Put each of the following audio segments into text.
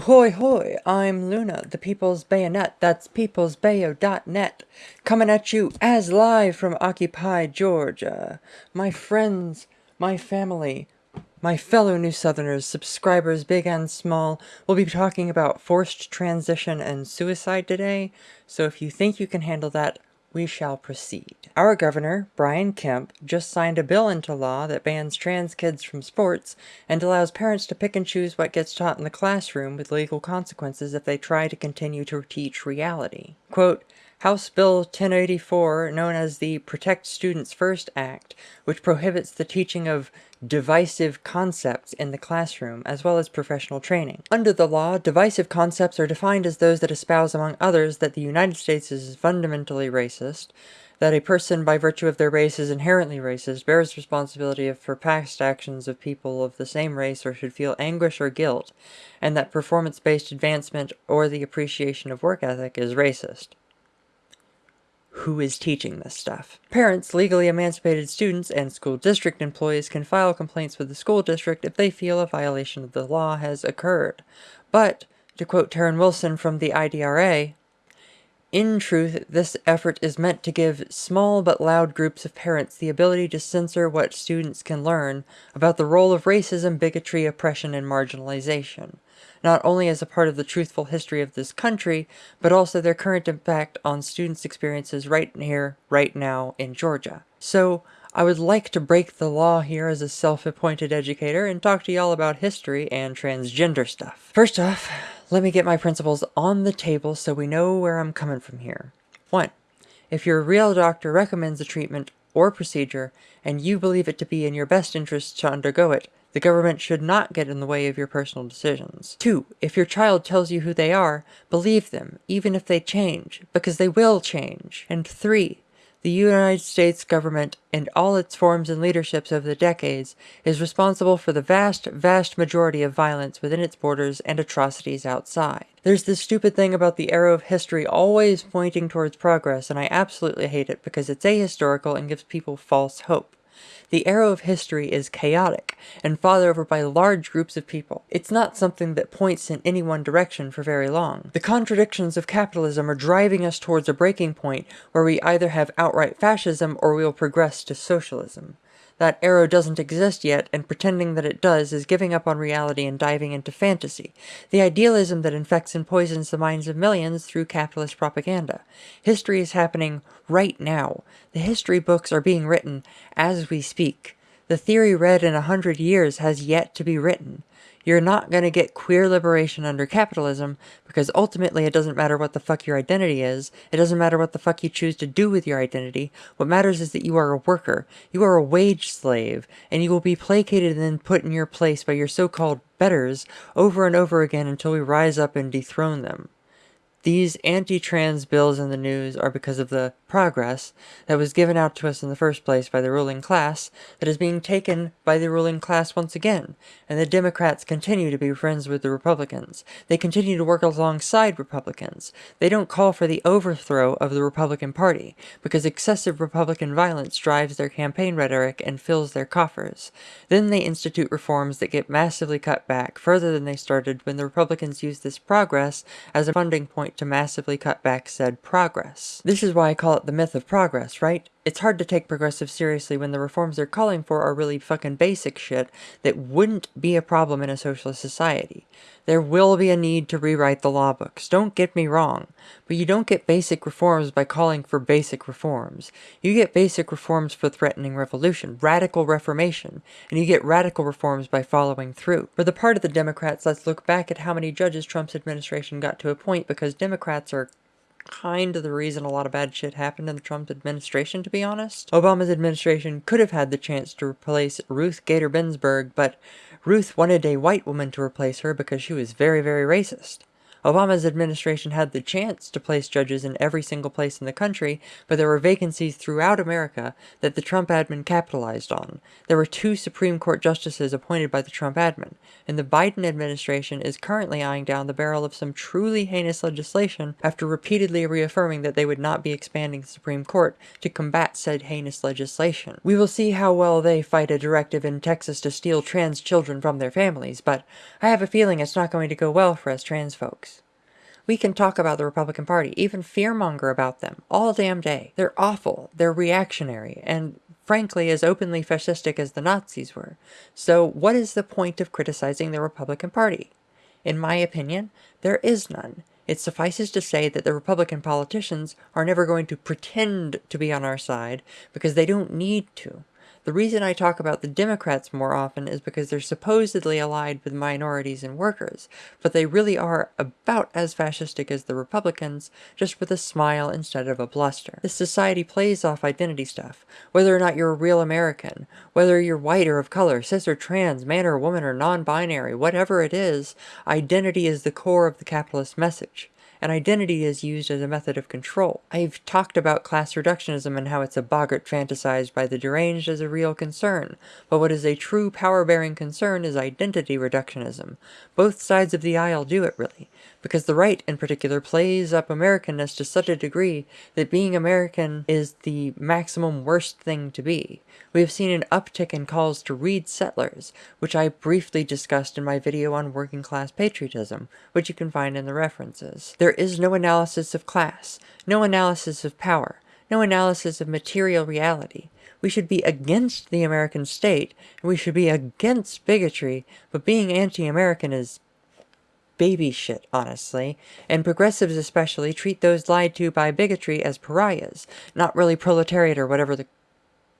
Ahoy hoy, I'm Luna, the People's Bayonet, that's peoplesbayo.net, coming at you as live from Occupy, Georgia. My friends, my family, my fellow New Southerners, subscribers big and small, will be talking about forced transition and suicide today, so if you think you can handle that, we shall proceed. Our governor, Brian Kemp, just signed a bill into law that bans trans kids from sports and allows parents to pick and choose what gets taught in the classroom with legal consequences if they try to continue to teach reality. Quote, House Bill 1084, known as the Protect Students First Act, which prohibits the teaching of divisive concepts in the classroom, as well as professional training. Under the law, divisive concepts are defined as those that espouse, among others, that the United States is fundamentally racist, that a person, by virtue of their race, is inherently racist, bears responsibility for past actions of people of the same race or should feel anguish or guilt, and that performance-based advancement or the appreciation of work ethic is racist who is teaching this stuff. Parents, legally emancipated students, and school district employees can file complaints with the school district if they feel a violation of the law has occurred. But, to quote Taryn Wilson from the IDRA, in truth, this effort is meant to give small but loud groups of parents the ability to censor what students can learn about the role of racism, bigotry, oppression, and marginalization not only as a part of the truthful history of this country, but also their current impact on students' experiences right here, right now in Georgia. So, I would like to break the law here as a self-appointed educator and talk to y'all about history and transgender stuff. First off, let me get my principles on the table so we know where I'm coming from here. 1. If your real doctor recommends a treatment or procedure, and you believe it to be in your best interest to undergo it, the government should not get in the way of your personal decisions. 2. If your child tells you who they are, believe them, even if they change, because they will change. And 3. The United States government, in all its forms and leaderships over the decades, is responsible for the vast, vast majority of violence within its borders and atrocities outside. There's this stupid thing about the arrow of history always pointing towards progress, and I absolutely hate it because it's ahistorical and gives people false hope. The arrow of history is chaotic and fought over by large groups of people. It's not something that points in any one direction for very long. The contradictions of capitalism are driving us towards a breaking point where we either have outright fascism or we will progress to socialism. That arrow doesn't exist yet, and pretending that it does is giving up on reality and diving into fantasy, the idealism that infects and poisons the minds of millions through capitalist propaganda. History is happening right now. The history books are being written as we speak. The theory read in a hundred years has yet to be written. You're not going to get queer liberation under capitalism because ultimately it doesn't matter what the fuck your identity is. It doesn't matter what the fuck you choose to do with your identity. What matters is that you are a worker. You are a wage slave and you will be placated and then put in your place by your so-called betters over and over again until we rise up and dethrone them. These anti-trans bills in the news are because of the progress that was given out to us in the first place by the ruling class that is being taken by the ruling class once again, and the Democrats continue to be friends with the Republicans. They continue to work alongside Republicans. They don't call for the overthrow of the Republican Party, because excessive Republican violence drives their campaign rhetoric and fills their coffers. Then they institute reforms that get massively cut back, further than they started when the Republicans used this progress as a funding point to massively cut back said progress. This is why I call it the myth of progress, right? It's hard to take progressive seriously when the reforms they're calling for are really fucking basic shit that wouldn't be a problem in a socialist society. There will be a need to rewrite the law books, don't get me wrong, but you don't get basic reforms by calling for basic reforms. You get basic reforms for threatening revolution, radical reformation, and you get radical reforms by following through. For the part of the Democrats, let's look back at how many judges Trump's administration got to appoint because Democrats are kind of the reason a lot of bad shit happened in the Trump administration, to be honest. Obama's administration could have had the chance to replace Ruth Bader Ginsburg, but Ruth wanted a white woman to replace her because she was very, very racist. Obama's administration had the chance to place judges in every single place in the country, but there were vacancies throughout America that the Trump admin capitalized on. There were two Supreme Court justices appointed by the Trump admin, and the Biden administration is currently eyeing down the barrel of some truly heinous legislation after repeatedly reaffirming that they would not be expanding the Supreme Court to combat said heinous legislation. We will see how well they fight a directive in Texas to steal trans children from their families, but I have a feeling it's not going to go well for us trans folks. We can talk about the Republican Party, even fearmonger about them, all damn day. They're awful, they're reactionary, and frankly as openly fascistic as the Nazis were. So what is the point of criticizing the Republican Party? In my opinion, there is none. It suffices to say that the Republican politicians are never going to pretend to be on our side because they don't need to. The reason I talk about the Democrats more often is because they're supposedly allied with minorities and workers, but they really are about as fascistic as the Republicans, just with a smile instead of a bluster. This society plays off identity stuff, whether or not you're a real American, whether you're white or of color, cis or trans, man or woman or non-binary, whatever it is, identity is the core of the capitalist message and identity is used as a method of control. I've talked about class reductionism and how it's a boggart fantasized by the deranged as a real concern, but what is a true power-bearing concern is identity reductionism. Both sides of the aisle do it, really because the right in particular plays up Americanness to such a degree that being American is the maximum worst thing to be. We have seen an uptick in calls to read Settlers, which I briefly discussed in my video on working class patriotism, which you can find in the references. There is no analysis of class, no analysis of power, no analysis of material reality. We should be against the American state, and we should be against bigotry, but being anti-American is baby shit, honestly, and progressives especially treat those lied to by bigotry as pariahs, not really proletariat or whatever the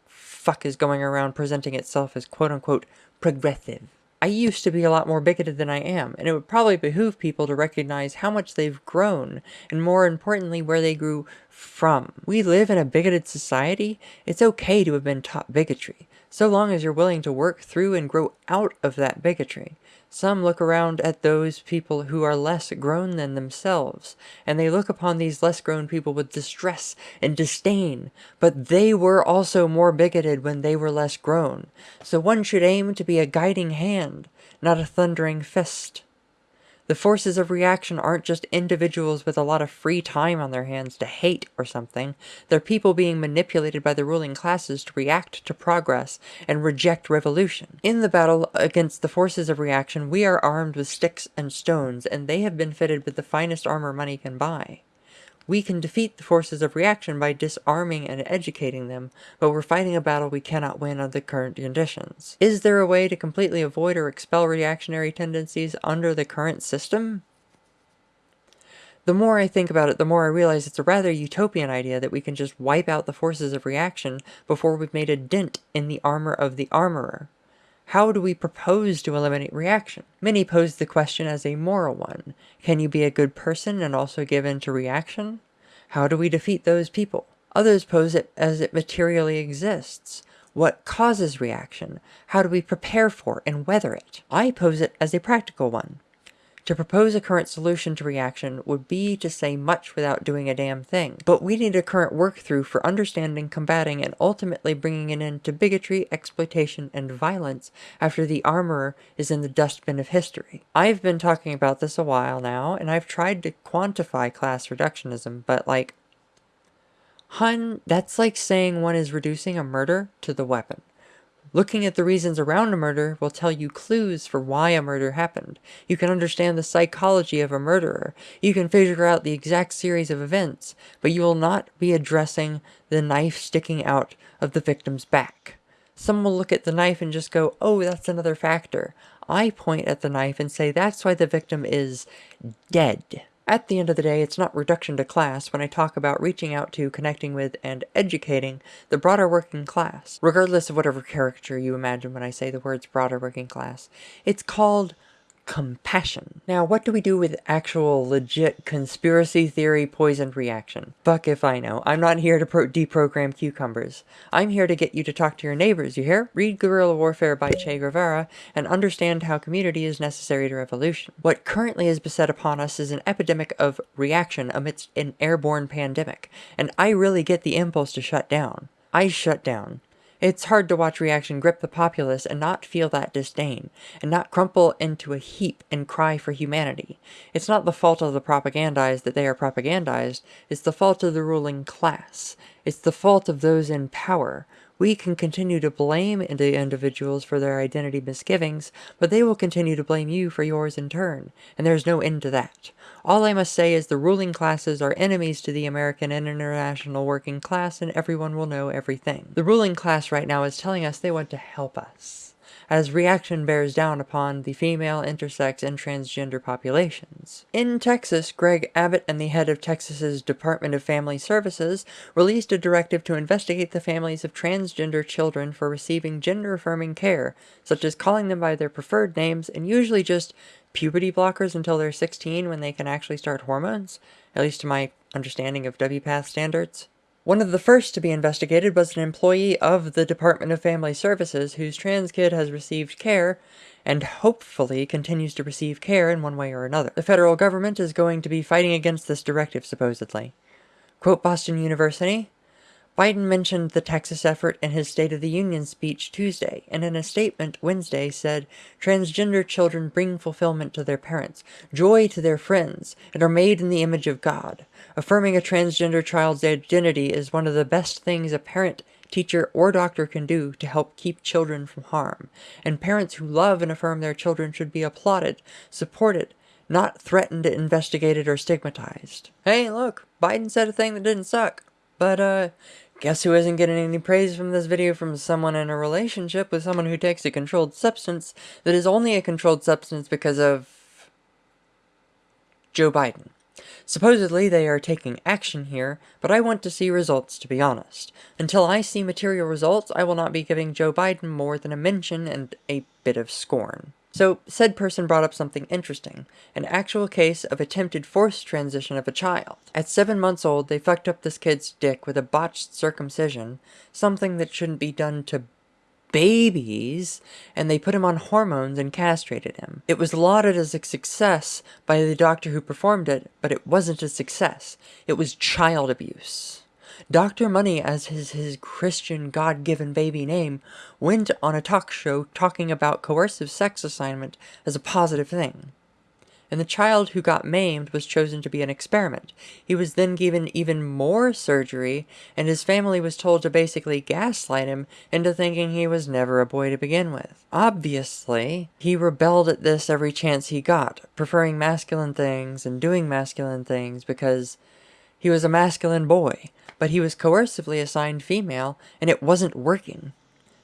fuck is going around presenting itself as quote-unquote progressive. I used to be a lot more bigoted than I am, and it would probably behoove people to recognize how much they've grown, and more importantly, where they grew from. We live in a bigoted society. It's okay to have been taught bigotry, so long as you're willing to work through and grow out of that bigotry. Some look around at those people who are less grown than themselves, and they look upon these less grown people with distress and disdain, but they were also more bigoted when they were less grown, so one should aim to be a guiding hand, not a thundering fist. The forces of reaction aren't just individuals with a lot of free time on their hands to hate or something. They're people being manipulated by the ruling classes to react to progress and reject revolution. In the battle against the forces of reaction, we are armed with sticks and stones, and they have been fitted with the finest armor money can buy. We can defeat the forces of reaction by disarming and educating them, but we're fighting a battle we cannot win under the current conditions. Is there a way to completely avoid or expel reactionary tendencies under the current system? The more I think about it, the more I realize it's a rather utopian idea that we can just wipe out the forces of reaction before we've made a dent in the armor of the armorer. How do we propose to eliminate reaction? Many pose the question as a moral one. Can you be a good person and also give in to reaction? How do we defeat those people? Others pose it as it materially exists. What causes reaction? How do we prepare for and weather it? I pose it as a practical one. To propose a current solution to reaction would be to say much without doing a damn thing. But we need a current work through for understanding, combating, and ultimately bringing an end to bigotry, exploitation, and violence after the armorer is in the dustbin of history. I've been talking about this a while now, and I've tried to quantify class reductionism, but like, hun, that's like saying one is reducing a murder to the weapon. Looking at the reasons around a murder will tell you clues for why a murder happened. You can understand the psychology of a murderer. You can figure out the exact series of events, but you will not be addressing the knife sticking out of the victim's back. Some will look at the knife and just go, oh, that's another factor. I point at the knife and say that's why the victim is dead. At the end of the day, it's not reduction to class when I talk about reaching out to, connecting with, and educating the broader working class, regardless of whatever caricature you imagine when I say the words broader working class. It's called compassion. Now, what do we do with actual legit conspiracy theory poisoned reaction? Fuck if I know. I'm not here to deprogram cucumbers. I'm here to get you to talk to your neighbors, you hear? Read Guerrilla Warfare by Che Guevara and understand how community is necessary to revolution. What currently is beset upon us is an epidemic of reaction amidst an airborne pandemic, and I really get the impulse to shut down. I shut down. It's hard to watch reaction grip the populace and not feel that disdain, and not crumple into a heap and cry for humanity. It's not the fault of the propagandized that they are propagandized, it's the fault of the ruling class. It's the fault of those in power. We can continue to blame the individuals for their identity misgivings, but they will continue to blame you for yours in turn, and there's no end to that. All I must say is the ruling classes are enemies to the American and international working class, and everyone will know everything. The ruling class right now is telling us they want to help us, as reaction bears down upon the female, intersex, and transgender populations. In Texas, Greg Abbott and the head of Texas's Department of Family Services released a directive to investigate the families of transgender children for receiving gender-affirming care, such as calling them by their preferred names and usually just puberty blockers until they're 16 when they can actually start hormones, at least to my understanding of WPATH standards. One of the first to be investigated was an employee of the Department of Family Services whose trans kid has received care and hopefully continues to receive care in one way or another. The federal government is going to be fighting against this directive, supposedly. Quote Boston University, Biden mentioned the Texas effort in his State of the Union speech Tuesday, and in a statement Wednesday said, Transgender children bring fulfillment to their parents, joy to their friends, and are made in the image of God. Affirming a transgender child's identity is one of the best things a parent, teacher, or doctor can do to help keep children from harm, and parents who love and affirm their children should be applauded, supported, not threatened, investigated, or stigmatized. Hey, look, Biden said a thing that didn't suck. But, uh, Guess who isn't getting any praise from this video from someone in a relationship with someone who takes a controlled substance that is only a controlled substance because of... Joe Biden. Supposedly they are taking action here, but I want to see results to be honest. Until I see material results, I will not be giving Joe Biden more than a mention and a bit of scorn. So, said person brought up something interesting, an actual case of attempted forced transition of a child. At seven months old, they fucked up this kid's dick with a botched circumcision, something that shouldn't be done to babies, and they put him on hormones and castrated him. It was lauded as a success by the doctor who performed it, but it wasn't a success. It was child abuse. Dr. Money, as his, his Christian God-given baby name, went on a talk show talking about coercive sex assignment as a positive thing. And the child who got maimed was chosen to be an experiment. He was then given even more surgery, and his family was told to basically gaslight him into thinking he was never a boy to begin with. Obviously, he rebelled at this every chance he got, preferring masculine things and doing masculine things because he was a masculine boy, but he was coercively assigned female, and it wasn't working.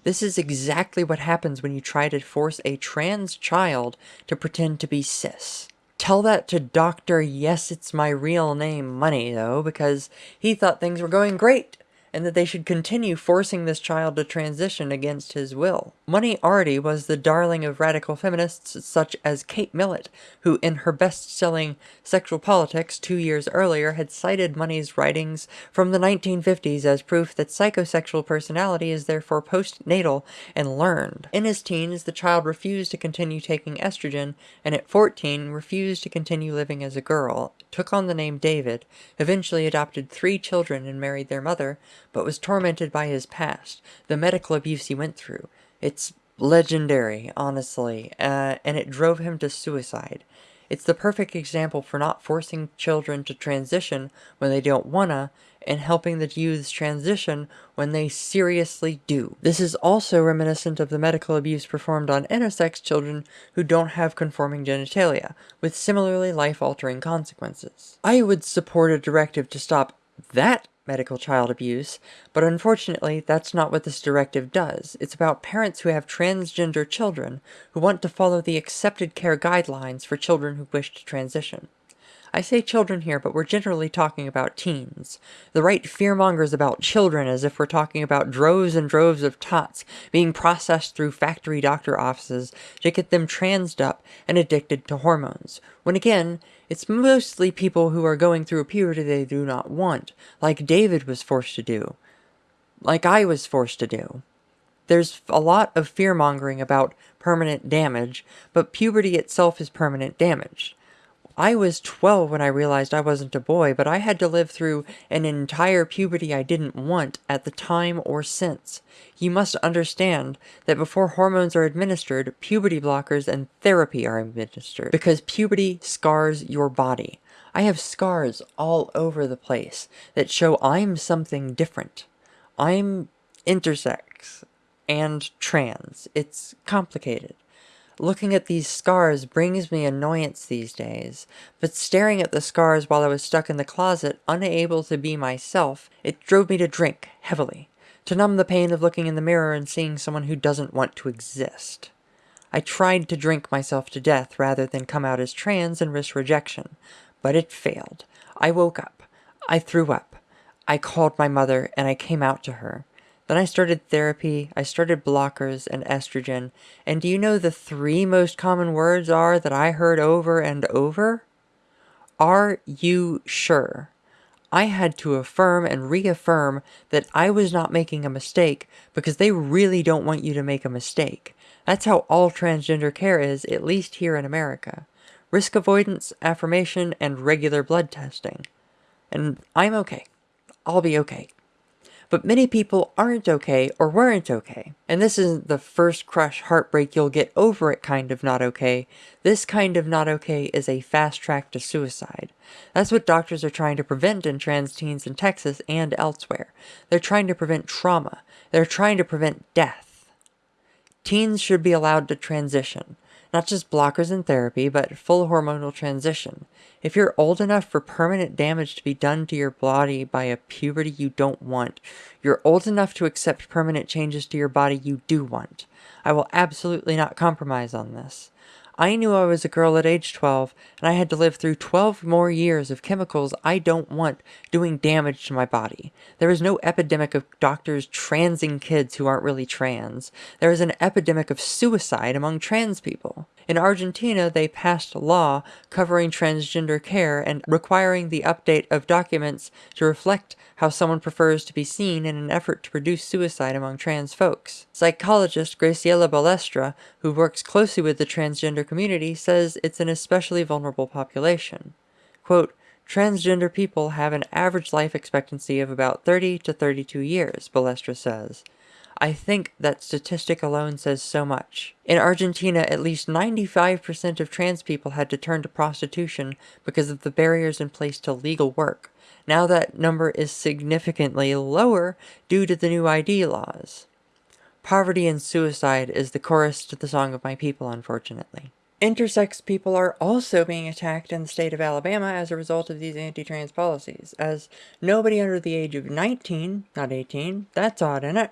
This is exactly what happens when you try to force a trans child to pretend to be cis. Tell that to Dr. Yes, It's My Real Name Money, though, because he thought things were going great and that they should continue forcing this child to transition against his will. Money already was the darling of radical feminists such as Kate Millett, who in her best-selling Sexual Politics two years earlier had cited Money's writings from the 1950s as proof that psychosexual personality is therefore postnatal and learned. In his teens, the child refused to continue taking estrogen, and at 14 refused to continue living as a girl, took on the name David, eventually adopted three children and married their mother, but was tormented by his past, the medical abuse he went through. It's legendary, honestly, uh, and it drove him to suicide. It's the perfect example for not forcing children to transition when they don't wanna, and helping the youths transition when they seriously do. This is also reminiscent of the medical abuse performed on intersex children who don't have conforming genitalia, with similarly life-altering consequences. I would support a directive to stop that medical child abuse, but unfortunately that's not what this directive does. It's about parents who have transgender children who want to follow the accepted care guidelines for children who wish to transition. I say children here, but we're generally talking about teens. The right fearmongers about children as if we're talking about droves and droves of tots being processed through factory doctor offices to get them transed up and addicted to hormones. When again, it's mostly people who are going through a puberty they do not want, like David was forced to do, like I was forced to do. There's a lot of fear mongering about permanent damage, but puberty itself is permanent damage. I was 12 when I realized I wasn't a boy, but I had to live through an entire puberty I didn't want at the time or since. You must understand that before hormones are administered, puberty blockers and therapy are administered, because puberty scars your body. I have scars all over the place that show I'm something different. I'm intersex and trans. It's complicated. Looking at these scars brings me annoyance these days, but staring at the scars while I was stuck in the closet, unable to be myself, it drove me to drink heavily, to numb the pain of looking in the mirror and seeing someone who doesn't want to exist. I tried to drink myself to death rather than come out as trans and risk rejection, but it failed. I woke up. I threw up. I called my mother and I came out to her. Then I started therapy, I started blockers and estrogen, and do you know the three most common words are that I heard over and over? Are you sure? I had to affirm and reaffirm that I was not making a mistake because they really don't want you to make a mistake. That's how all transgender care is, at least here in America. Risk avoidance, affirmation, and regular blood testing. And I'm okay. I'll be okay. But many people aren't okay or weren't okay. And this isn't the first crush heartbreak you'll get over it kind of not okay. This kind of not okay is a fast track to suicide. That's what doctors are trying to prevent in trans teens in Texas and elsewhere. They're trying to prevent trauma. They're trying to prevent death. Teens should be allowed to transition. Not just blockers and therapy, but full hormonal transition. If you're old enough for permanent damage to be done to your body by a puberty you don't want, you're old enough to accept permanent changes to your body you do want. I will absolutely not compromise on this. I knew I was a girl at age 12, and I had to live through 12 more years of chemicals I don't want doing damage to my body. There is no epidemic of doctors transing kids who aren't really trans. There is an epidemic of suicide among trans people. In Argentina, they passed a law covering transgender care and requiring the update of documents to reflect how someone prefers to be seen in an effort to reduce suicide among trans folks. Psychologist Graciela Balestra, who works closely with the transgender community, says it's an especially vulnerable population. Quote, Transgender people have an average life expectancy of about 30 to 32 years, Balestra says. I think that statistic alone says so much. In Argentina, at least 95% of trans people had to turn to prostitution because of the barriers in place to legal work. Now that number is significantly lower due to the new ID laws. Poverty and suicide is the chorus to the Song of My People, unfortunately. Intersex people are also being attacked in the state of Alabama as a result of these anti-trans policies, as nobody under the age of 19, not 18, that's odd, isn't it,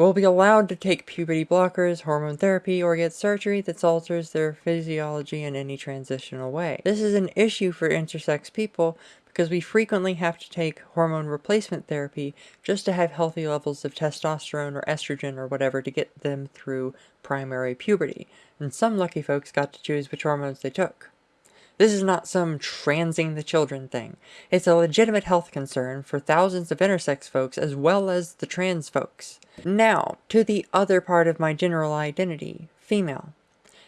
will be allowed to take puberty blockers, hormone therapy, or get surgery that alters their physiology in any transitional way. This is an issue for intersex people because we frequently have to take hormone replacement therapy just to have healthy levels of testosterone or estrogen or whatever to get them through primary puberty. And some lucky folks got to choose which hormones they took. This is not some transing the children thing. It's a legitimate health concern for thousands of intersex folks as well as the trans folks. Now, to the other part of my general identity, female.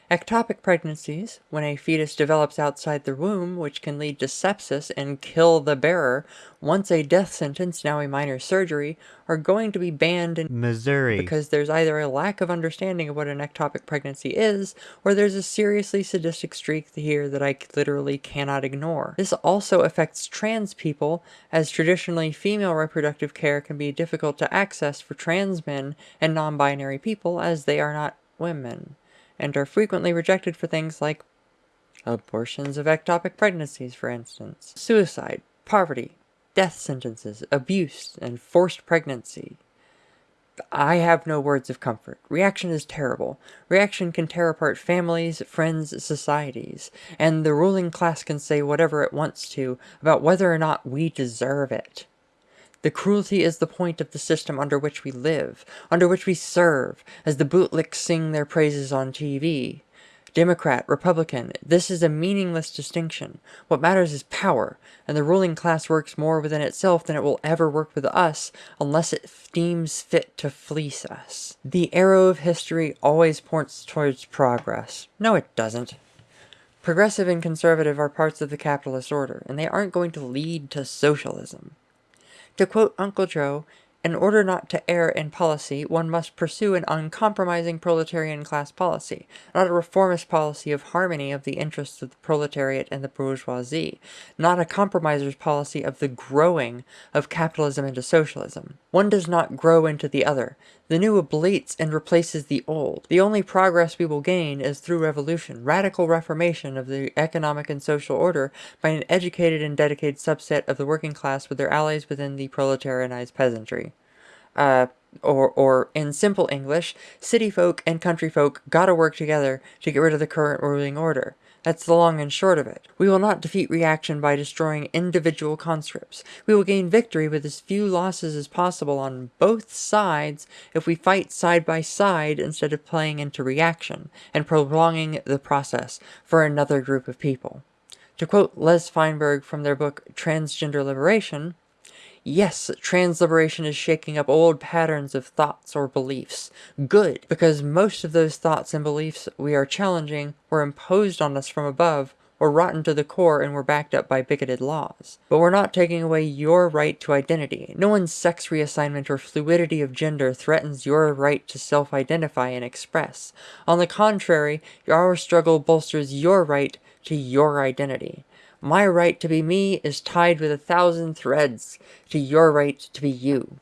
Ectopic pregnancies, when a fetus develops outside the womb, which can lead to sepsis and kill the bearer, once a death sentence, now a minor surgery, are going to be banned in Missouri because there's either a lack of understanding of what an ectopic pregnancy is, or there's a seriously sadistic streak here that I literally cannot ignore. This also affects trans people, as traditionally female reproductive care can be difficult to access for trans men and non-binary people as they are not women and are frequently rejected for things like abortions of ectopic pregnancies, for instance, suicide, poverty, death sentences, abuse, and forced pregnancy. I have no words of comfort. Reaction is terrible. Reaction can tear apart families, friends, societies, and the ruling class can say whatever it wants to about whether or not we deserve it. The cruelty is the point of the system under which we live, under which we serve, as the bootlicks sing their praises on TV. Democrat, Republican, this is a meaningless distinction. What matters is power, and the ruling class works more within itself than it will ever work with us unless it deems fit to fleece us. The arrow of history always points towards progress. No, it doesn't. Progressive and conservative are parts of the capitalist order, and they aren't going to lead to socialism. To quote Uncle Joe, in order not to err in policy, one must pursue an uncompromising proletarian class policy, not a reformist policy of harmony of the interests of the proletariat and the bourgeoisie, not a compromiser's policy of the growing of capitalism into socialism. One does not grow into the other. The new ablates and replaces the old. The only progress we will gain is through revolution, radical reformation of the economic and social order by an educated and dedicated subset of the working class with their allies within the proletarianized peasantry. Uh, or, or in simple English, city folk and country folk gotta work together to get rid of the current ruling order. That's the long and short of it. We will not defeat reaction by destroying individual conscripts. We will gain victory with as few losses as possible on both sides if we fight side by side instead of playing into reaction and prolonging the process for another group of people. To quote Les Feinberg from their book Transgender Liberation, Yes, trans liberation is shaking up old patterns of thoughts or beliefs. Good, because most of those thoughts and beliefs we are challenging were imposed on us from above, or rotten to the core and were backed up by bigoted laws. But we're not taking away your right to identity. No one's sex reassignment or fluidity of gender threatens your right to self-identify and express. On the contrary, our struggle bolsters your right to your identity. My right to be me is tied with a thousand threads to your right to be you.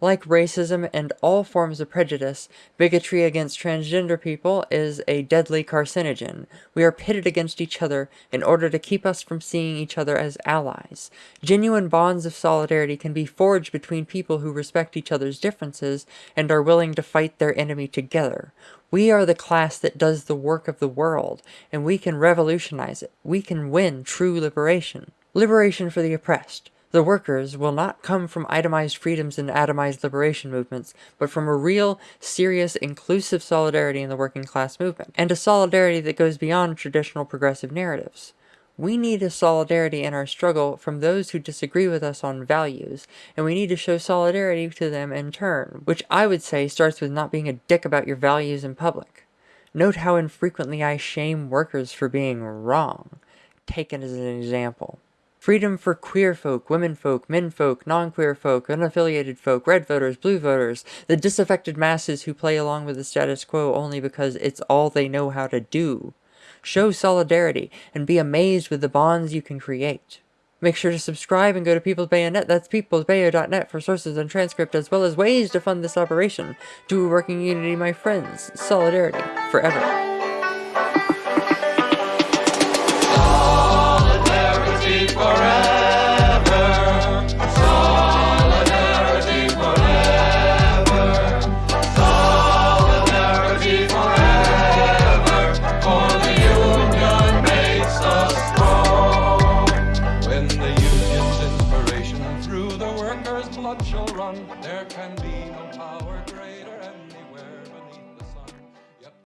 Like racism and all forms of prejudice, bigotry against transgender people is a deadly carcinogen. We are pitted against each other in order to keep us from seeing each other as allies. Genuine bonds of solidarity can be forged between people who respect each other's differences and are willing to fight their enemy together. We are the class that does the work of the world, and we can revolutionize it. We can win true liberation. Liberation for the oppressed the workers will not come from itemized freedoms and atomized liberation movements, but from a real, serious, inclusive solidarity in the working class movement, and a solidarity that goes beyond traditional progressive narratives. We need a solidarity in our struggle from those who disagree with us on values, and we need to show solidarity to them in turn, which I would say starts with not being a dick about your values in public. Note how infrequently I shame workers for being wrong, taken as an example. Freedom for queer folk, women folk, men folk, non-queer folk, unaffiliated folk, red voters, blue voters, the disaffected masses who play along with the status quo only because it's all they know how to do. Show solidarity and be amazed with the bonds you can create. Make sure to subscribe and go to People's Bayonet, that's peoplesbayo.net for sources and transcript as well as ways to fund this operation. Do a working unity, my friends. Solidarity. Forever.